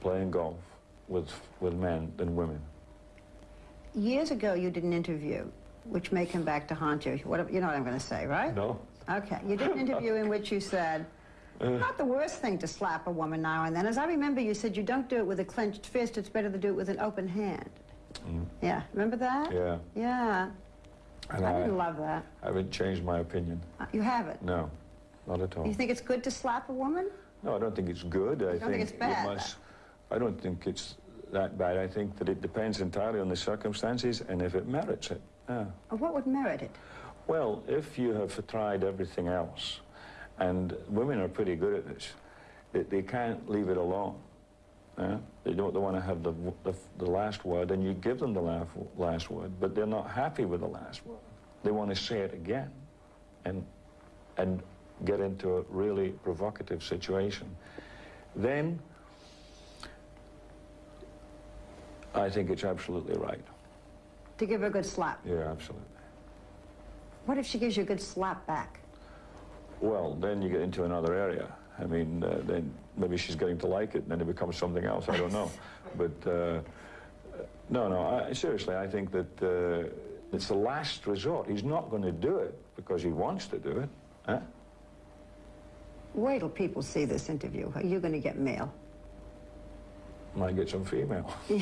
playing golf with, with men than women. Years ago, you did an interview, which may come back to haunt you. What, you know what I'm going to say, right? No? Okay. You did an interview in which you said, not the worst thing to slap a woman now and then. As I remember, you said you don't do it with a clenched fist. It's better to do it with an open hand. Yeah. Remember that? Yeah. Yeah. And I didn't love that. I haven't changed my opinion. Uh, You haven't? No, not at all. You think it's good to slap a woman? No, I don't think it's good. I don't think it's bad, You must, I don't think it's that bad. I think that it depends entirely on the circumstances and if it merits it. Yeah. Oh, what would merit it? Well, if you have tried everything else, and women are pretty good at this, they, they can't leave it alone. yeah? They don't they want to have the, the, the last word, and you give them the last, last word, but they're not happy with the last word. They want to say it again and, and get into a really provocative situation. Then I think it's absolutely right. To give her a good slap. Yeah, absolutely. What if she gives you a good slap back? Well, then you get into another area. I mean, uh, then maybe she's getting to like it, and then it becomes something else. I don't know. but uh, no, no. I, seriously, I think that uh, it's the last resort. He's not going to do it because he wants to do it. Huh? Wait till people see this interview. Are you going to get mail? Might get some female.